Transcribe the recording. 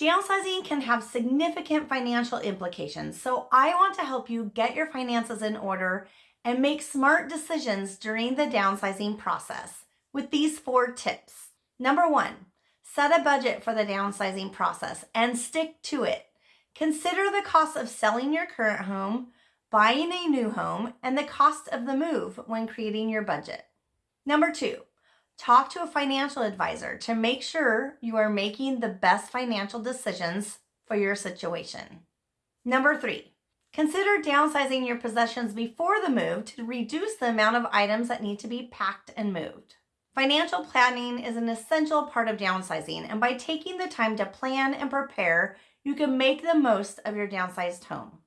Downsizing can have significant financial implications, so I want to help you get your finances in order and make smart decisions during the downsizing process with these four tips. Number one, set a budget for the downsizing process and stick to it. Consider the cost of selling your current home, buying a new home, and the cost of the move when creating your budget. Number two, talk to a financial advisor to make sure you are making the best financial decisions for your situation. Number three, consider downsizing your possessions before the move to reduce the amount of items that need to be packed and moved. Financial planning is an essential part of downsizing, and by taking the time to plan and prepare, you can make the most of your downsized home.